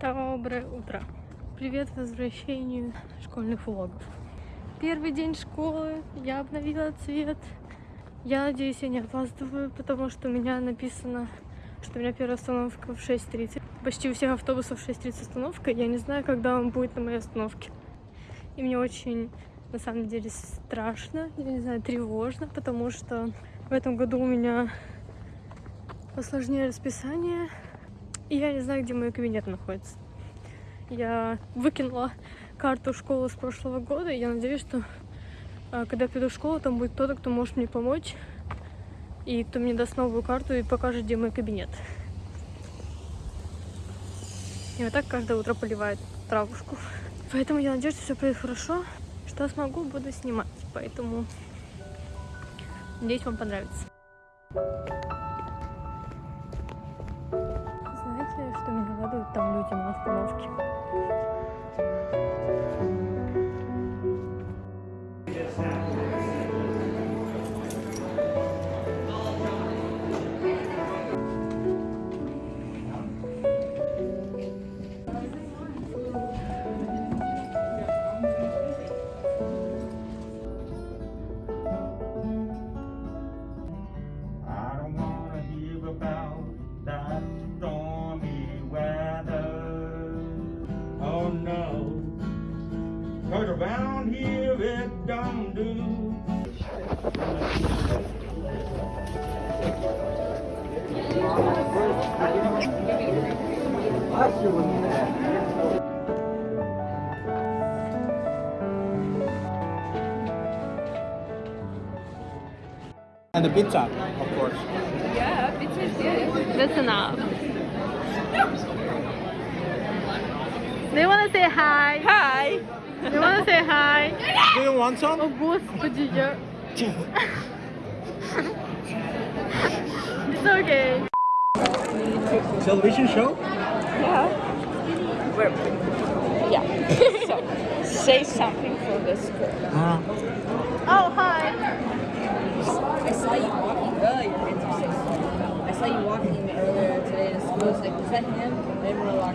Доброе утро. Привет возвращению школьных влогов. Первый день школы, я обновила цвет. Я надеюсь, я не опаздываю, потому что у меня написано, что у меня первая остановка в 6.30. Почти у всех автобусов 6.30 остановка. Я не знаю, когда он будет на моей остановке. И мне очень, на самом деле, страшно, я не знаю, тревожно, потому что в этом году у меня посложнее расписание, и я не знаю, где мой кабинет находится. Я выкинула карту школы с прошлого года, и я надеюсь, что а, когда я приду в школу, там будет кто-то, кто может мне помочь, и кто мне даст новую карту и покажет, где мой кабинет. И вот так каждое утро поливает травушку. Поэтому я надеюсь, что все пройдет хорошо. Что смогу, буду снимать. Поэтому надеюсь, вам понравится. Что меня радует там люди на остановке? Cause around here it don't do. And the pizza, of course. Yeah, pizza is good. That's enough. they wanna say hi? Hi hi. You want to say hi? Do you want some? Oh, August, Pajija. it's okay. Television show? Yeah. We're, yeah. so, say something for this girl. Uh. Oh, hi. I saw you walking earlier. I saw you walking earlier today in school. I like, defend him? I didn't.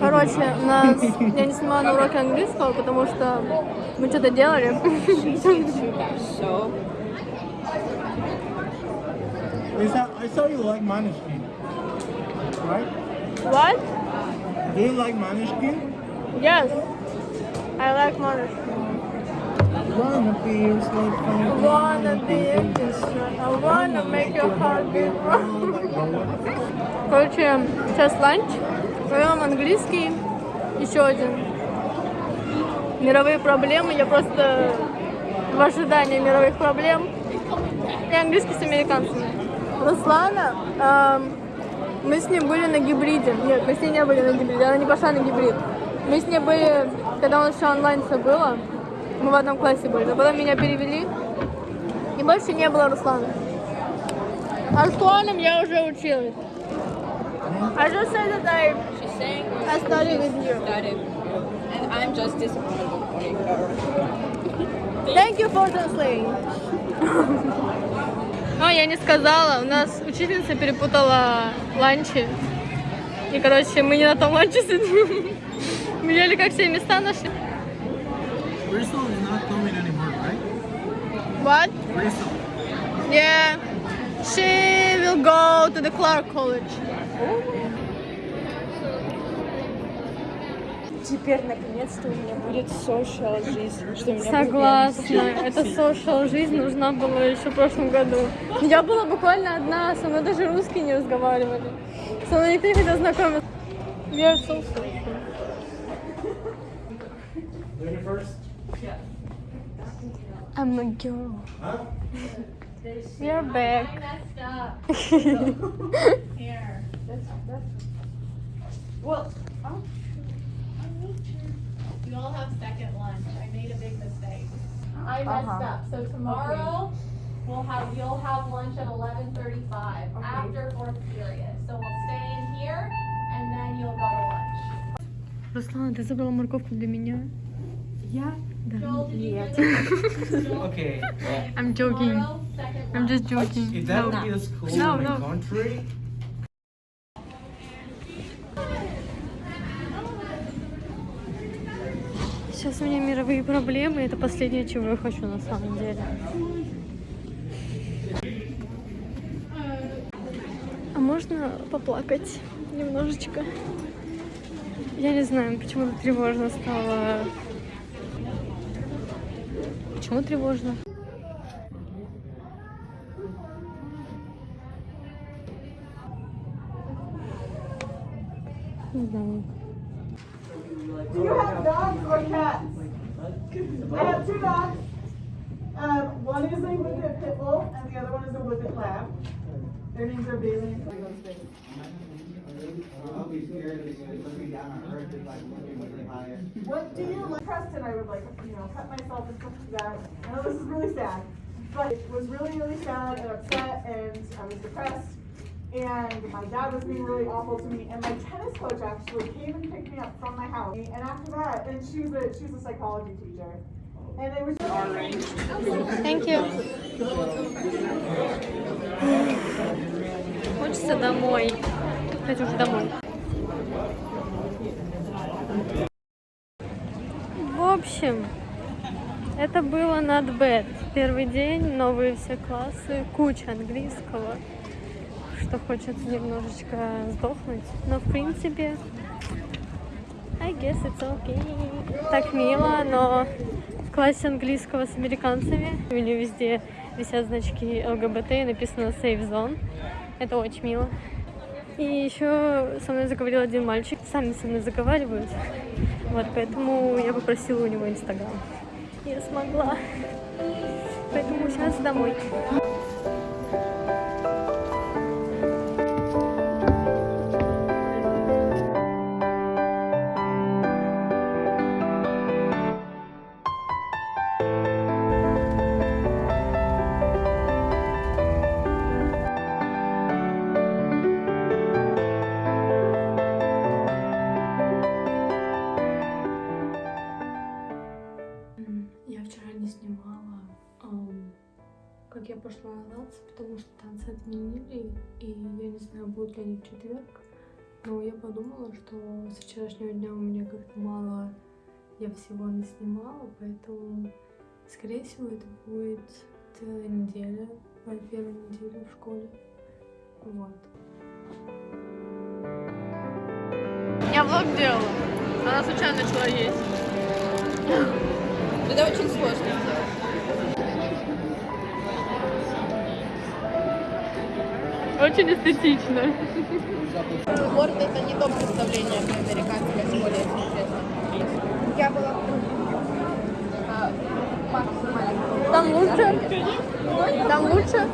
Короче, нас... я не снимала на уроке английского, потому что мы что-то делали. So, Is that, I saw you like Maniskin. Right? What? Do you like Maniskin? Yes. I like Monash. Wanna be your slave I wanna be a distract. I wanna make your heart beat wrong. Короче, сейчас ланч. Поем английский. Еще один. Мировые проблемы. Я просто в ожидании мировых проблем. И английский с американцами. Руслана, эм, мы с ней были на гибриде. Нет, мы с ней не были на гибриде. Она не пошла на гибрид. Мы с ней были, когда у нас еще онлайн все было. Мы в одном классе были. Но потом меня перевели. И больше не было Руслана. А с Русланом я уже училась. I just said that I, I studied with you. started. And I'm just disappointed. Thank you for translating. А, я не сказала, у нас учительница перепутала ланчи. И, короче, мы не на том ланче сидим. Мы ели как все места нашли. Bristol is not coming anymore, right? What? Bristol. Yeah. She will go to the Clark College. Теперь, наконец-то, у меня будет social жизнь. Что Согласна. Эта social жизнь нужна была еще в прошлом году. Я была буквально одна, со мной даже русские не разговаривали. Со мной никто не хотел знакомиться. We are so social. Lady first. I'm a girl. We are back. Here. That's, that's... Well, meet you. You all have second lunch. I made a big mistake. I messed Uh-huh. up. So tomorrow, we'll have, you'll have lunch at eleven thirty-five after fourth period. So we'll stay in here and then you'll go to lunch. Руслан, ты забрала морковку для меня? Я? Да. Joel, did you hear Нет. that? Joel, Okay. I'm joking. Tomorrow, second I'm just lunch. joking. If that No. would be the school No, in the no. country, Сейчас у меня мировые проблемы, это последнее, чего я хочу на самом деле. А можно поплакать немножечко? Я не знаю, почему так тревожно стало. Почему тревожно? Не знаю. I have two dogs. Um, one is a Whippet Pit Bull and the other one is a Whippet Lab. Their names are Bailey and higher. What do you like? Preston, I would like, you know, cut myself and stuff like that. I know this is really sad, but it was really, really sad and upset and I was depressed. And my dad was being really awful to me. And my tennis coach actually came and picked me up from my house. And after that, and she's a she's a psychology teacher. Thank you. Хочется домой. Кстати, уже домой. В общем, это было not bad. Первый день, новые все классы, куча английского, что хочется немножечко сдохнуть. Но в принципе, I guess it's okay. Так мило, но классе английского с американцами у нее везде висят значки ЛГБТ и написано Safe Zone. Это очень мило. И еще со мной заговорил один мальчик. Сами со мной заговаривают. Вот, поэтому я попросила у него Инстаграм. Я смогла. Поэтому сейчас домой. Как я пошла на танцы, потому что танцы отменили, и я не знаю, будут ли они в четверг. Но я подумала, что с вчерашнего дня у меня как-то мало я всего не снимала, поэтому, скорее всего, это будет целая неделя, моя первая неделя в школе. Вот. Я влог делала. Она случайно начала есть. Это очень сложно сделать. Очень эстетично. Город это не то представление американской школе, если честно. Я была максимально. Там лучше? Там лучше?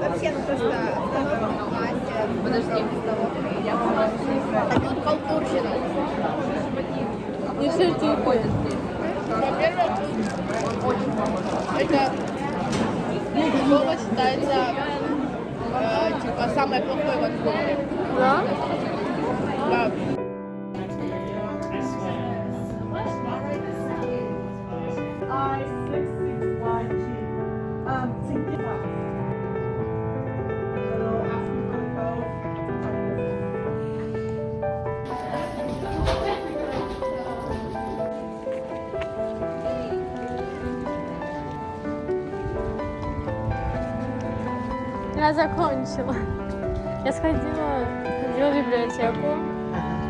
Вообще, ну просто втором классе. Подожди. А тут халтурщина. Не все эти Ходят здесь. Во-первых, это слово считается э, типа самое плохое в Ванкувере. Да? Я закончила. Я сходила, ходила в библиотеку.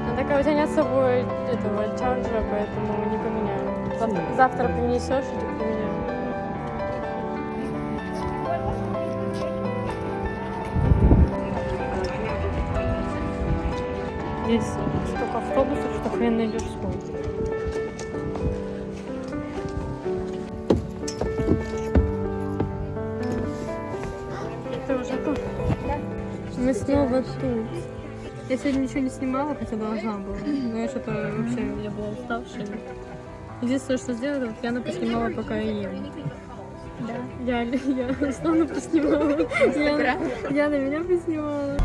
Она такая, у тебя нет с собой этого чарджера, поэтому не поменяю. Завтра, завтра принесешь и так поменяю. Здесь столько автобусов, что хрен найдешь сколько. Мы снова тут. Я сегодня ничего не снимала, хотя должна была. Но я что-то вообще, я была уставшая. Единственное, что сделала, вот Яна поснимала, пока я ем. Да. Я, я Руслана поснимала. Яна, Яна меня поснимала.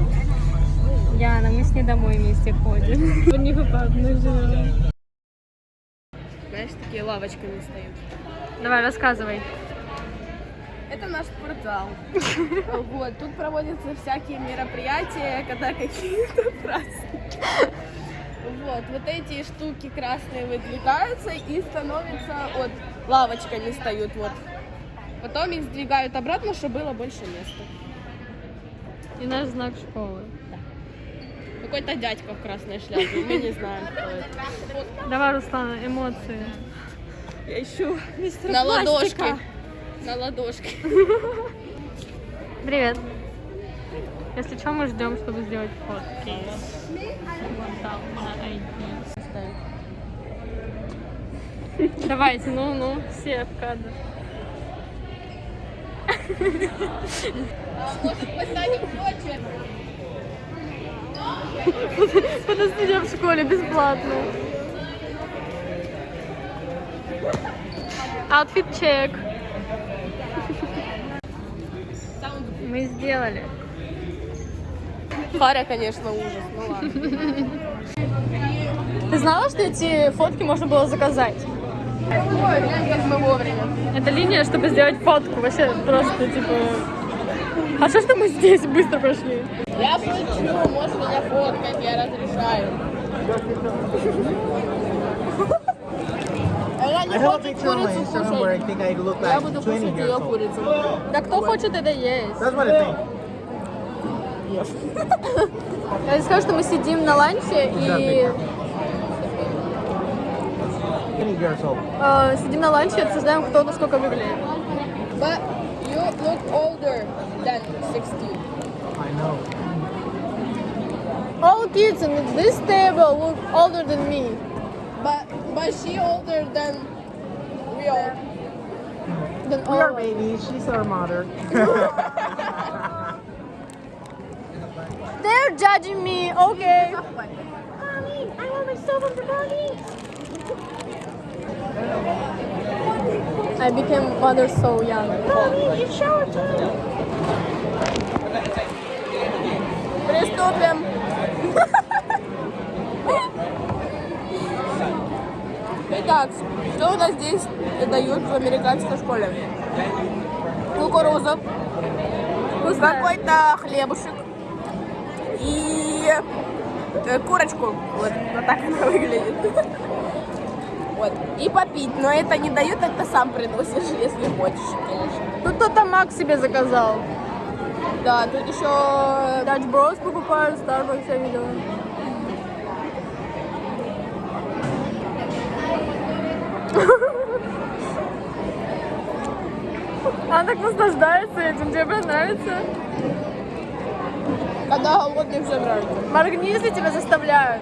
Яна, мы с ней домой вместе ходим. По них живем. Знаешь, такие лавочками стоят. Давай, рассказывай. Это наш спортзал. Вот, тут проводятся всякие мероприятия, когда какие-то праздники. Вот, вот эти штуки красные выдвигаются и становятся, вот, лавочками встают, вот. Потом их сдвигают обратно, чтобы было больше места. И наш знак школы. Какой-то дядька в красной шляпе, мы не знаем, кто это. Давай, Руслана, эмоции. Я ищу на ладошке. На ладошке. Привет. Если что, мы ждем, чтобы сделать фотки. Давайте, ну, ну, все в кадр. Подожди, в школе бесплатно. Outfit чек. Мы сделали. Харя, конечно, ужас, ну ладно. Ты знала, что эти фотки можно было заказать? Это линия, чтобы сделать фотку. Вообще просто типа. А что что мы здесь быстро прошли? Я шучу, можешь меня фоткать, я разрешаю. Я I не have a хочу picture on my курицу Instagram where I кушать. think I look Я like буду 20 кушать years ее old. курицу. Да кто хочет, это есть. That's what I think. Я скажу, что мы сидим на ланче и 20 years old. э, сидим на ланче и обсуждаем, кто насколько выглядит. But you look older than 16. I know. All kids in this table look older than me. But but she older than we are. Than We are all. babies. She's our mother. They're judging me. Okay. Mommy, I want myself on the body. I became mother so young. Mommy, you showered too. Приступим. Итак, что у нас здесь дают в американской школе? Кукуруза, какой-то хлебушек и э, курочку. Вот, вот так она выглядит. Вот. И попить. Но это не дают, это сам приносишь, если хочешь, конечно. Тут кто-то Мак себе заказал. Да, тут еще Dutch Bros покупают, Starbucks я видела. Она так наслаждается этим. Тебе прям нравится? когда голодный всем нравится. Моргни, если тебя заставляют.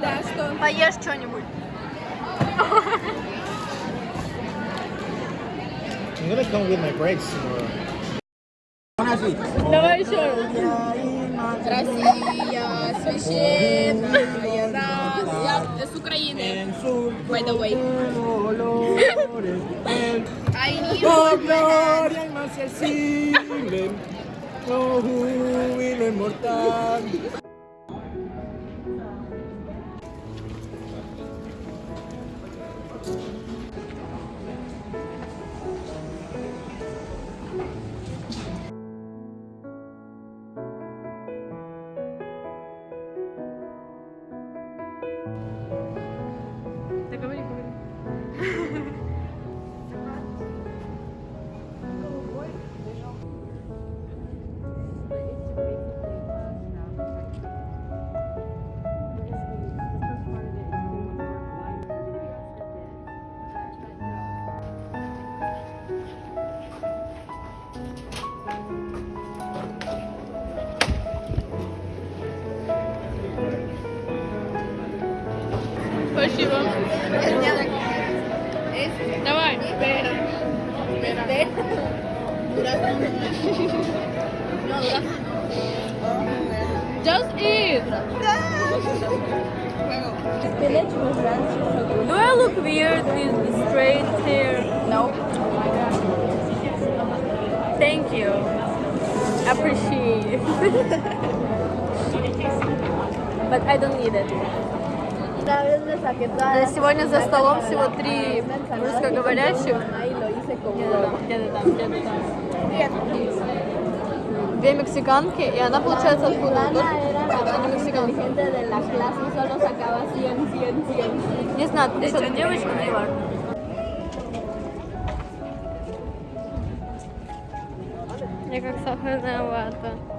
Да, что? Поешь что-нибудь. I'm gonna come with my brakes tomorrow. Давай еще раз. Россия, священная Es ucraniano. By the way. I need oh, gloria inmaciable, oh júbilo inmortal. Спасибо. Давай. Just eat. Spinach with ranch is so good. Do I look weird with straight hair? No. Thank you. Appreciate. But I don't need it. Сегодня за столом всего три русскоговорящих. Где-то там, где-то там, где-то там. Две мексиканки, и она, получается, откуда? Ana Тоже? era la Она más мексиканка. inteligente de la clase y solo sacaba 100, 100, 100. Не знаю, ты что, девочка, не важно. Я как сахарная вата.